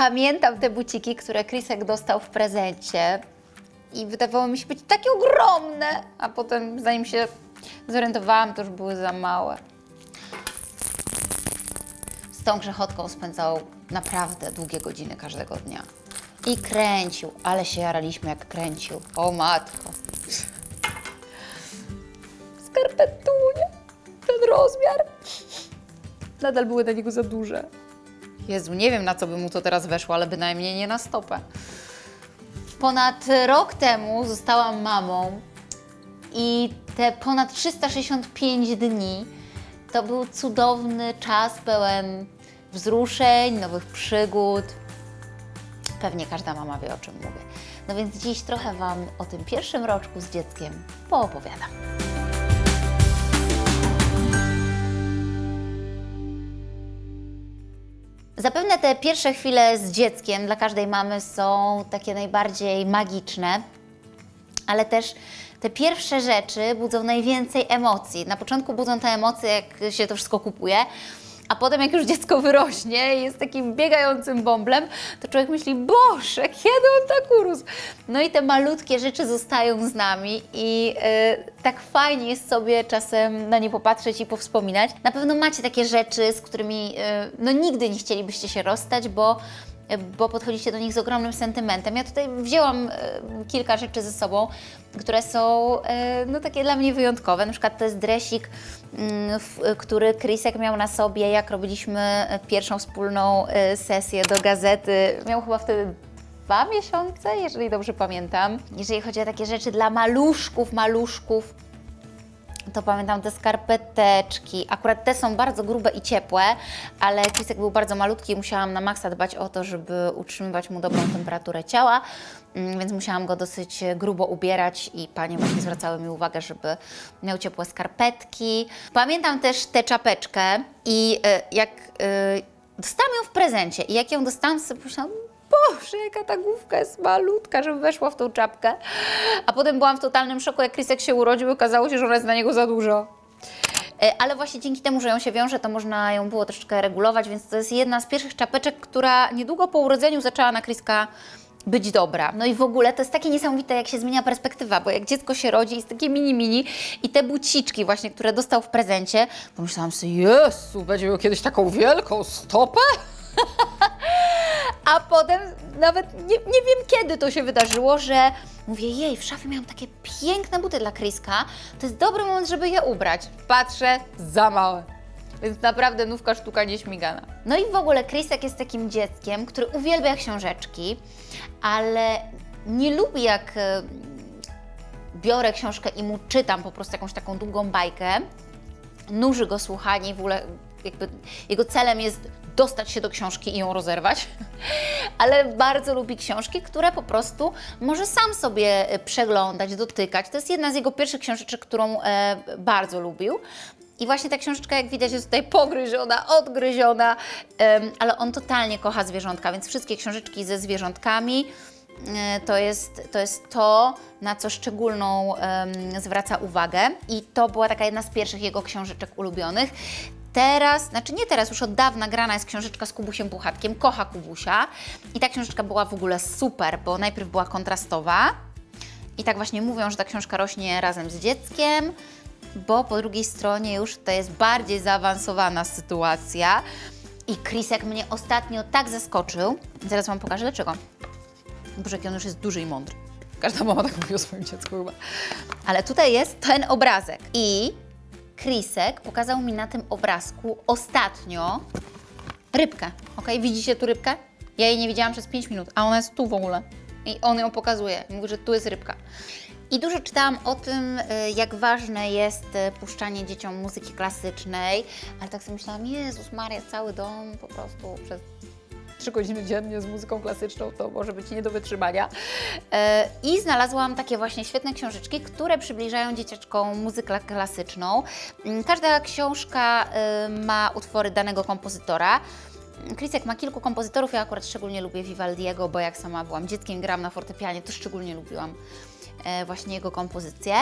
pamiętam te buciki, które Krisek dostał w prezencie i wydawało mi się być takie ogromne, a potem zanim się zorientowałam, to już były za małe. Z tą grzechotką spędzał naprawdę długie godziny każdego dnia. I kręcił, ale się jaraliśmy jak kręcił. O matko. Skarpetunie, ten rozmiar. Nadal były dla niego za duże. Jezu, nie wiem na co by mu to teraz weszło, ale bynajmniej nie na stopę. Ponad rok temu zostałam mamą i te ponad 365 dni to był cudowny czas pełen wzruszeń, nowych przygód. Pewnie każda mama wie, o czym mówię. No więc dziś trochę Wam o tym pierwszym roczku z dzieckiem poopowiadam. Zapewne te pierwsze chwile z dzieckiem dla każdej mamy są takie najbardziej magiczne, ale też te pierwsze rzeczy budzą najwięcej emocji. Na początku budzą te emocje, jak się to wszystko kupuje, a potem jak już dziecko wyrośnie i jest takim biegającym bąblem, to człowiek myśli, Boże, kiedy on tak urósł? No i te malutkie rzeczy zostają z nami i y, tak fajnie jest sobie czasem na nie popatrzeć i powspominać. Na pewno macie takie rzeczy, z którymi y, no nigdy nie chcielibyście się rozstać, bo bo podchodzicie do nich z ogromnym sentymentem. Ja tutaj wzięłam e, kilka rzeczy ze sobą, które są e, no, takie dla mnie wyjątkowe. Na przykład to jest dresik, mm, który Krisek miał na sobie, jak robiliśmy pierwszą wspólną e, sesję do gazety. Miał chyba wtedy dwa miesiące, jeżeli dobrze pamiętam. Jeżeli chodzi o takie rzeczy dla maluszków, maluszków, to pamiętam te skarpeteczki. Akurat te są bardzo grube i ciepłe, ale Krisek był bardzo malutki i musiałam na maksa dbać o to, żeby utrzymywać mu dobrą temperaturę ciała, mm, więc musiałam go dosyć grubo ubierać i panie właśnie zwracały mi uwagę, żeby miał ciepłe skarpetki. Pamiętam też tę czapeczkę i e, jak e, dostałam ją w prezencie i jak ją dostałam, sobie pomyślałam, Boże, jaka ta główka jest malutka, żeby weszła w tą czapkę. A potem byłam w totalnym szoku, jak Krisek się urodził okazało się, że ona jest na niego za dużo. E, Ale właśnie dzięki temu, że ją się wiąże, to można ją było troszeczkę regulować, więc to jest jedna z pierwszych czapeczek, która niedługo po urodzeniu zaczęła na Kriska być dobra. No i w ogóle to jest takie niesamowite, jak się zmienia perspektywa, bo jak dziecko się rodzi, jest takie mini mini i te buciczki właśnie, które dostał w prezencie, pomyślałam sobie, Jezu, będzie miał kiedyś taką wielką stopę? A potem nawet nie, nie wiem kiedy to się wydarzyło, że mówię, jej, w szafie miałam takie piękne buty dla Kriska, to jest dobry moment, żeby je ubrać. Patrzę, za małe. Więc naprawdę nówka sztuka nieśmigana. No i w ogóle Krisek jest takim dzieckiem, który uwielbia książeczki, ale nie lubi jak e, biorę książkę i mu czytam po prostu jakąś taką długą bajkę, nuży go słuchanie i w ogóle jakby jego celem jest dostać się do książki i ją rozerwać, ale bardzo lubi książki, które po prostu może sam sobie e, przeglądać, dotykać. To jest jedna z jego pierwszych książeczek, którą e, bardzo lubił. I właśnie ta książeczka, jak widać, jest tutaj pogryziona, odgryziona, em, ale on totalnie kocha zwierzątka, więc wszystkie książeczki ze zwierzątkami e, to jest, to jest to, na co szczególną zwraca uwagę. I to była taka jedna z pierwszych jego książeczek ulubionych. Teraz, znaczy nie teraz, już od dawna grana jest książeczka z Kubusiem Puchatkiem, kocha Kubusia. I ta książeczka była w ogóle super, bo najpierw była kontrastowa. I tak właśnie mówią, że ta książka rośnie razem z dzieckiem, bo po drugiej stronie już to jest bardziej zaawansowana sytuacja. I Krisek mnie ostatnio tak zaskoczył. Zaraz Wam pokażę dlaczego. Boże, jaki on już jest duży i mądry. Każda mama tak mówi o swoim dziecku chyba. Ale tutaj jest ten obrazek. I Krisek pokazał mi na tym obrazku ostatnio rybkę. Ok, widzicie tu rybkę? Ja jej nie widziałam przez 5 minut, a ona jest tu w ogóle. I on ją pokazuje. Mówi, że tu jest rybka. I dużo czytałam o tym, y, jak ważne jest y, puszczanie dzieciom muzyki klasycznej, ale tak sobie myślałam, Jezus Maria, cały dom po prostu przez trzy godziny dziennie z muzyką klasyczną, to może być nie do wytrzymania. E, I znalazłam takie właśnie świetne książeczki, które przybliżają dzieciaczkom muzykę klasyczną. Mm, Każda książka y, ma utwory danego kompozytora. Krisek ma kilku kompozytorów, ja akurat szczególnie lubię Vivaldiego, bo jak sama byłam dzieckiem, gram na fortepianie, to szczególnie lubiłam e, właśnie jego kompozycje.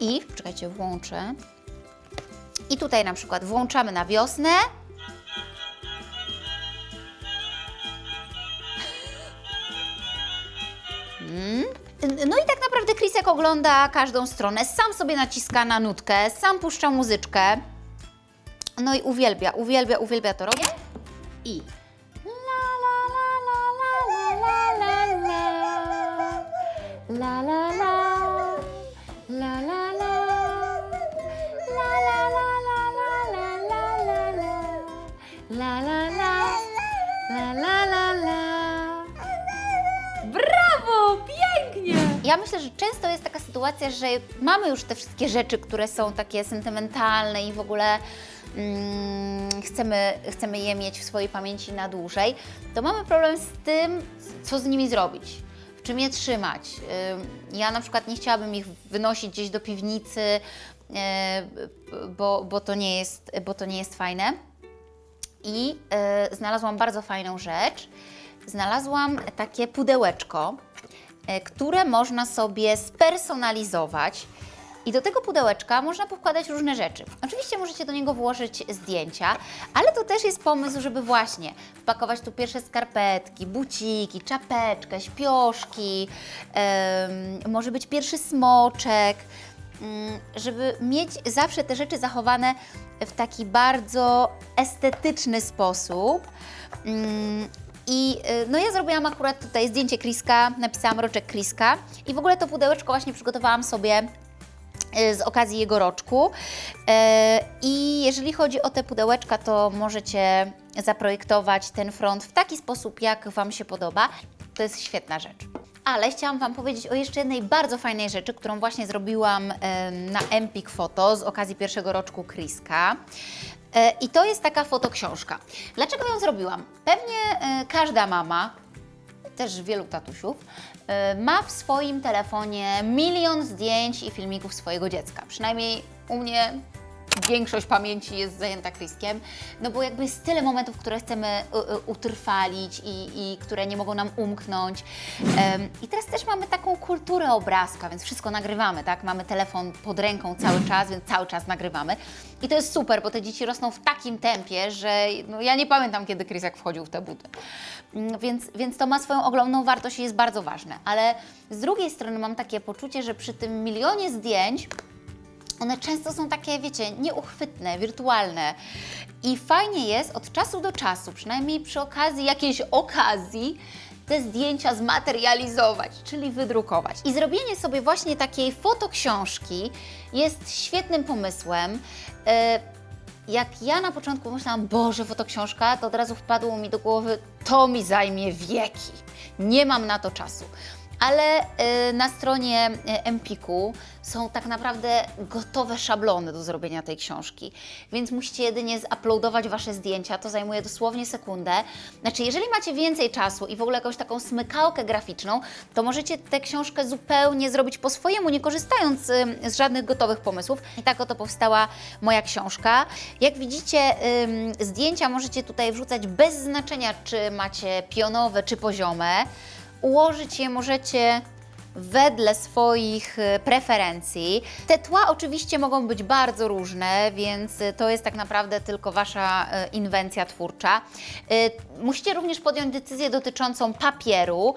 I, czekajcie, włączę. I tutaj na przykład włączamy na wiosnę. Mm. No i tak naprawdę Krisek ogląda każdą stronę, sam sobie naciska na nutkę, sam puszcza muzyczkę. No i uwielbia, uwielbia, uwielbia to robię. I Ja myślę, że często jest taka sytuacja, że mamy już te wszystkie rzeczy, które są takie sentymentalne i w ogóle mm, chcemy, chcemy je mieć w swojej pamięci na dłużej, to mamy problem z tym, co z nimi zrobić. W czym je trzymać? Ym, Ja na przykład nie chciałabym ich wynosić gdzieś do piwnicy, yy, bo, bo, to nie jest, bo to nie jest fajne. I e, znalazłam bardzo fajną rzecz. Znalazłam takie pudełeczko, e, które można sobie spersonalizować. I do tego pudełeczka można powkładać różne rzeczy. Oczywiście możecie do niego włożyć zdjęcia, ale to też jest pomysł, żeby właśnie wpakować tu pierwsze skarpetki, buciki, czapeczkę, śpioszki, em, może być pierwszy smoczek mm, żeby mieć zawsze te rzeczy zachowane w taki bardzo estetyczny sposób. Mm, I y, no ja zrobiłam akurat tutaj zdjęcie Kriska, napisałam roczek Kriska i w ogóle to pudełeczko właśnie przygotowałam sobie y, z okazji jego roczku. E, I jeżeli chodzi o te pudełeczka, to możecie zaprojektować ten front w taki sposób, jak Wam się podoba. To jest świetna rzecz. Ale chciałam Wam powiedzieć o jeszcze jednej bardzo fajnej rzeczy, którą właśnie zrobiłam na Empik Photo z okazji pierwszego roczku Kriska. E, I to jest taka fotoksiążka. Dlaczego ją zrobiłam? Pewnie e, każda mama, też wielu tatusiów, e, ma w swoim telefonie milion zdjęć i filmików swojego dziecka. Przynajmniej u mnie większość pamięci jest zajęta Kriskiem, no bo jakby jest tyle momentów, które chcemy y, y, utrwalić i, i które nie mogą nam umknąć. Em, I teraz też mamy taką kulturę obrazka, więc wszystko nagrywamy, tak? Mamy telefon pod ręką cały czas, więc cały czas nagrywamy. I to jest super, bo te dzieci rosną w takim tempie, że no, ja nie pamiętam, kiedy Krisek wchodził w te buty. Mm, Więc, więc to ma swoją ogromną wartość i jest bardzo ważne. Ale z drugiej strony mam takie poczucie, że przy tym milionie zdjęć one często są takie, wiecie, nieuchwytne, wirtualne. I fajnie jest od czasu do czasu, przynajmniej przy okazji jakiejś okazji, te zdjęcia zmaterializować, czyli wydrukować. I zrobienie sobie właśnie takiej fotoksiążki jest świetnym pomysłem. E, Jak ja na początku myślałam, Boże, fotoksiążka, to od razu wpadło mi do głowy, to mi zajmie wieki. Nie mam na to czasu. Ale y, na stronie y, Empiku są tak naprawdę gotowe szablony do zrobienia tej książki, więc musicie jedynie zuploadować Wasze zdjęcia, to zajmuje dosłownie sekundę. Znaczy, jeżeli macie więcej czasu i w ogóle jakąś taką smykałkę graficzną, to możecie tę książkę zupełnie zrobić po swojemu, nie korzystając y, z żadnych gotowych pomysłów. I tak oto powstała moja książka. Jak widzicie, zdjęcia możecie tutaj wrzucać bez znaczenia, czy macie pionowe, czy poziome. Ułożyć je możecie wedle swoich e, preferencji. Te tła oczywiście mogą być bardzo różne, więc e, to jest tak naprawdę tylko Wasza e, inwencja twórcza. Musicie również podjąć decyzję dotyczącą papieru.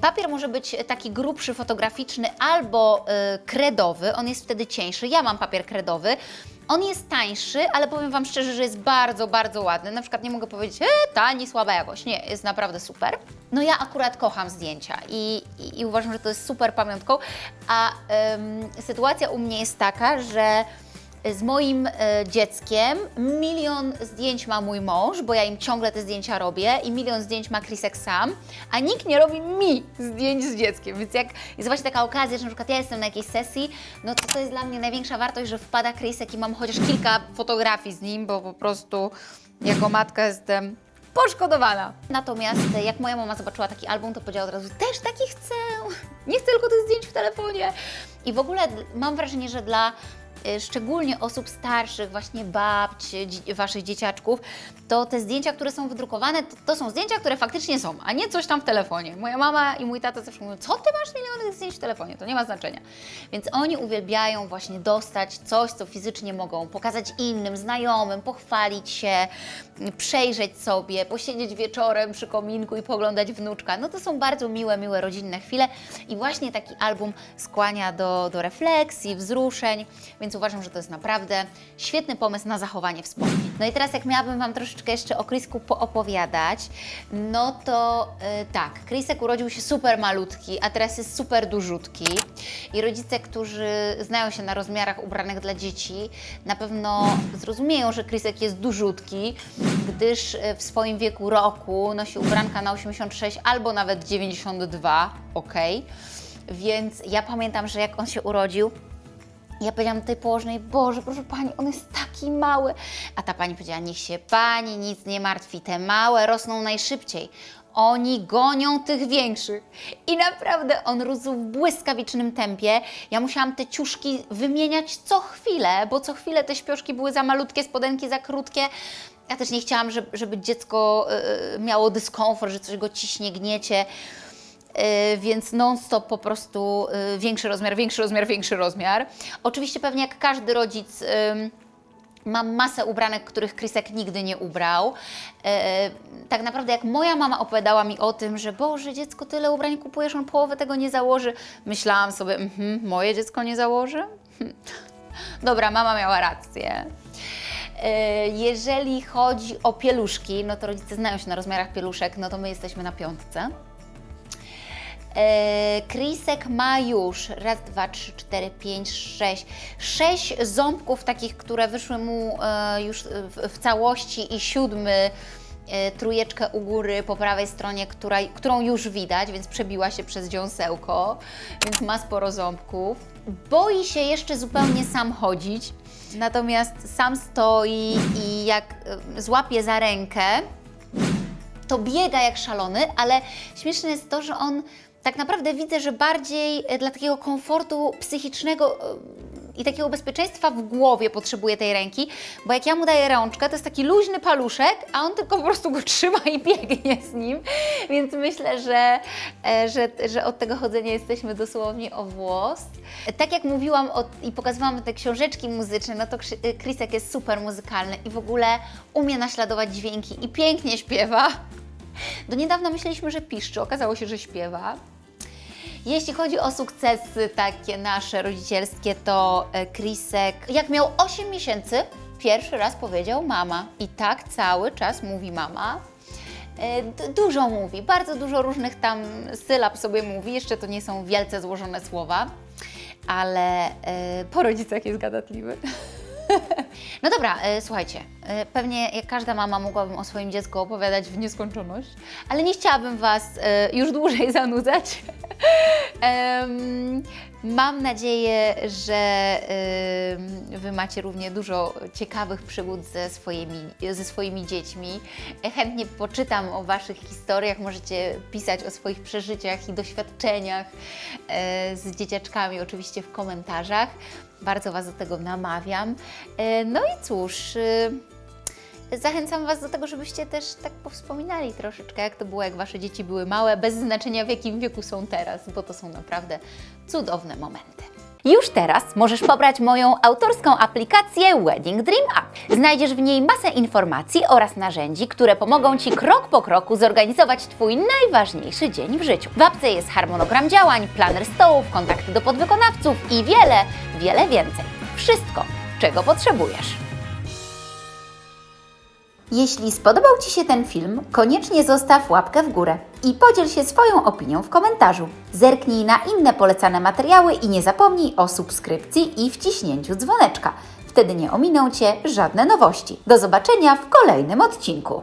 Papier może być taki grubszy, fotograficzny albo kredowy, on jest wtedy cieńszy. Ja mam papier kredowy. On jest tańszy, ale powiem Wam szczerze, że jest bardzo, bardzo ładny. Na przykład nie mogę powiedzieć, e, tani, słaba jakość. Nie, jest naprawdę super. No ja akurat kocham zdjęcia i, i, i uważam, że to jest super pamiątką. A em, sytuacja u mnie jest taka, że z moim e, dzieckiem milion zdjęć ma mój mąż, bo ja im ciągle te zdjęcia robię i milion zdjęć ma Krisek sam, a nikt nie robi mi zdjęć z dzieckiem. Więc jak jest właśnie taka okazja, że na przykład ja jestem na jakiejś sesji, no to to jest dla mnie największa wartość, że wpada Krisek i mam chociaż kilka fotografii z nim, bo po prostu jako matka jestem poszkodowana. Natomiast jak moja mama zobaczyła taki album, to powiedziała od razu, też taki chcę, nie chcę tylko tych zdjęć w telefonie. I w ogóle mam wrażenie, że dla szczególnie osób starszych, właśnie babci, waszych dzieciaczków, to te zdjęcia, które są wydrukowane, to, to są zdjęcia, które faktycznie są, a nie coś tam w telefonie. Moja mama i mój tata zawsze mówią, co ty masz miliony zdjęć w telefonie? To nie ma znaczenia. Więc oni uwielbiają właśnie dostać coś, co fizycznie mogą pokazać innym, znajomym, pochwalić się, przejrzeć sobie, posiedzieć wieczorem przy kominku i poglądać wnuczka. No to są bardzo miłe, miłe rodzinne chwile i właśnie taki album skłania do, do refleksji, wzruszeń, więc uważam, że to jest naprawdę świetny pomysł na zachowanie wspomnień. No i teraz jak miałabym Wam troszeczkę jeszcze o Chrisku poopowiadać, no to y, tak, Chrisek urodził się super malutki, a teraz jest super dużutki i rodzice, którzy znają się na rozmiarach ubranych dla dzieci, na pewno zrozumieją, że Chrisek jest dużutki, gdyż y, w swoim wieku roku nosi ubranka na 86 albo nawet 92, ok? Więc ja pamiętam, że jak on się urodził, ja powiedziałam tej położnej, Boże, proszę Pani, on jest taki mały. A ta Pani powiedziała, niech się Pani nic nie martwi, te małe rosną najszybciej. Oni gonią tych większych. I naprawdę on rósł w błyskawicznym tempie. Ja musiałam te ciuszki wymieniać co chwilę, bo co chwilę te śpioszki były za malutkie, spodenki za krótkie. Ja też nie chciałam, żeby, żeby dziecko y, miało dyskomfort, że coś go ciśnie, gniecie. Yy, więc non-stop po prostu yy, większy rozmiar, większy rozmiar, większy rozmiar. Oczywiście pewnie jak każdy rodzic mam masę ubranek, których Krysek nigdy nie ubrał. Yy, tak naprawdę jak moja mama opowiadała mi o tym, że Boże, dziecko tyle ubrań kupujesz, on połowę tego nie założy, myślałam sobie, mhm, moje dziecko nie założy? Dobra, mama miała rację. Jeżeli chodzi o pieluszki, no to rodzice znają się na rozmiarach pieluszek, no to my jesteśmy na piątce. E, Krisek ma już raz, dwa, trzy, cztery, pięć, sześć. Sześć ząbków takich, które wyszły mu e, już w, całości i siódmy e, trójeczkę u góry po prawej stronie, która, którą już widać, więc przebiła się przez dziąsełko, więc ma sporo ząbków. Boi się jeszcze zupełnie sam chodzić, natomiast sam stoi i jak e, złapie za rękę, to biega jak szalony, ale śmieszne jest to, że on tak naprawdę widzę, że bardziej e, dla takiego komfortu psychicznego e, i takiego bezpieczeństwa w głowie potrzebuje tej ręki, bo jak ja mu daję rączkę, to jest taki luźny paluszek, a on tylko po prostu go trzyma i biegnie z nim, więc myślę, że, e, że, że od tego chodzenia jesteśmy dosłownie o włos. Tak jak mówiłam i pokazywałam te książeczki muzyczne, no to Krisek jest super muzykalny i w ogóle umie naśladować dźwięki i pięknie śpiewa. Do niedawna myśleliśmy, że piszczy, okazało się, że śpiewa. Jeśli chodzi o sukcesy takie nasze rodzicielskie, to e, Krisek, jak miał 8 miesięcy, pierwszy raz powiedział mama. I tak cały czas mówi mama. E, Dużo mówi, bardzo dużo różnych tam sylab sobie mówi. Jeszcze to nie są wielce złożone słowa, ale e, po rodzicach jest gadatliwy. No dobra, e, słuchajcie, e, pewnie jak każda mama mogłabym o swoim dziecku opowiadać w nieskończoność, ale nie chciałabym Was e, już dłużej zanudzać. Mam nadzieję, że Wy macie równie dużo ciekawych przygód ze swoimi, ze swoimi dziećmi. E, Chętnie poczytam o Waszych historiach, możecie pisać o swoich przeżyciach i doświadczeniach e, z dzieciaczkami, oczywiście w komentarzach. Bardzo Was do tego namawiam. No i cóż. y, Zachęcam Was do tego, żebyście też tak powspominali troszeczkę, jak to było, jak Wasze dzieci były małe, bez znaczenia w jakim wieku są teraz, bo to są naprawdę cudowne momenty. Już teraz możesz pobrać moją autorską aplikację Wedding Dream App. Znajdziesz w niej masę informacji oraz narzędzi, które pomogą Ci krok po kroku zorganizować Twój najważniejszy dzień w życiu. W apce jest harmonogram działań, planer stołów, kontakty do podwykonawców i wiele, wiele więcej. Wszystko, czego potrzebujesz. Jeśli spodobał Ci się ten film, koniecznie zostaw łapkę w górę i podziel się swoją opinią w komentarzu. Zerknij na inne polecane materiały i nie zapomnij o subskrypcji i wciśnięciu dzwoneczka. Wtedy nie ominą Cię żadne nowości. Do zobaczenia w kolejnym odcinku.